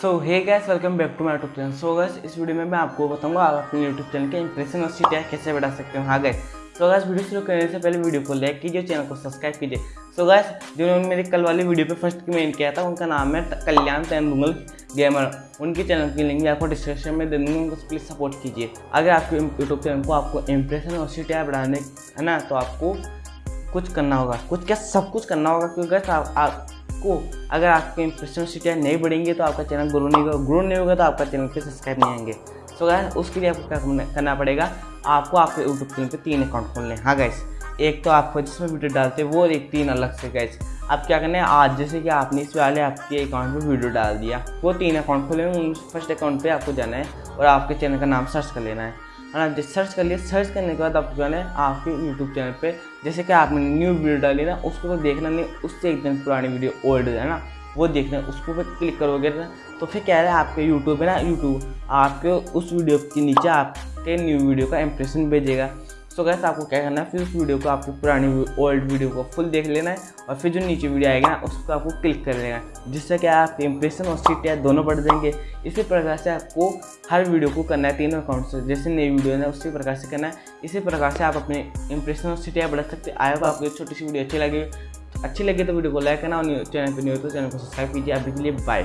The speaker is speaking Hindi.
So hey guys welcome back to my YouTube channel so guys इस वीडियो में मैं आपको बताऊँगा आप अपने यूट्यूब चैनल के इंप्रेशन और सीटिया कैसे बढ़ा सकते हो। हाँ गैस सो गैस वीडियो शुरू करने से पहले वीडियो को लाइक कीजिए चैनल को सब्सक्राइब कीजिए। सो गैस जिन्होंने मेरी कल वाली वीडियो पे फ़र्स्ट कमेंट किया था उनका नाम है कल्याण तेंदुगल गेमर उनके चैनल की लिंक आपको डिस्क्रिप्शन में दे दूँगा उनको प्लीज़ सपोर्ट कीजिए। अगर आपके यूट्यूब चैनल को आपको इंप्रेशन और सीटिया बढ़ाने है ना तो आपको कुछ करना होगा। कुछ क्या सब कुछ करना होगा क्योंकि आप, आपको अगर आपके इंप्रेशन सीटियाँ नहीं बढ़ेंगे तो आपका चैनल ग्रो नहीं होगा। ग्रो नहीं होगा तो आपका चैनल पे सब्सक्राइब नहीं आएँगे। सो गैस उसके लिए आपको क्या करना पड़ेगा? आपको आपके यूट्यूब चैनल पे तीन अकाउंट खोलने हाँ। गैस एक तो आपको जिसमें वीडियो डालते हैं, वो एक तीन अलग से गैस अब क्या करना है? आज जैसे कि आपने इस वाले आपके अकाउंट में वीडियो डाल दिया, वो तीन अकाउंट खोले उन फ़र्स्ट अकाउंट पे आपको जाना है और आपके चैनल का नाम सर्च कर लेना है। है ना सर्च कर लिए सर्च करने के बाद आप जो है आपके यूट्यूब चैनल पे, जैसे कि आपने न्यू वीडियो डाली ना, उसको तो देखना नहीं, उससे एकदम पुरानी वीडियो ओल्ड है ना, वो देखना है उसको पे क्लिक करोगे ना तो फिर क्या है आपके यूट्यूब है ना यूट्यूब आपके उस वीडियो के नीचे आपके न्यू वीडियो का इंप्रेशन भेजेगा। सो गैस आपको क्या करना है? फिर उस वीडियो को आपकी पुरानी ओल्ड वीडियो को फुल देख लेना है और फिर जो नीचे वीडियो आएगा ना, उसको आपको क्लिक कर लेना है। जिससे क्या आपके इंप्रेशन और सीट दोनों बढ़ जाएँगे। इसी प्रकार से आपको हर वीडियो को करना है तीनों अकाउंट से। जैसे नई वीडियो है, उसी प्रकार से करना है। इसी प्रकार से आप अपने इंप्रेशन और सीटियाँ बढ़ा सकते आए आपको छोटी सी वीडियो अच्छी लगी। अच्छी लगी तो वीडियो को लाइक करना और चैनल पर नहीं हो तो चैनल को सब्सक्राइब कीजिए। अभी के लिए बाय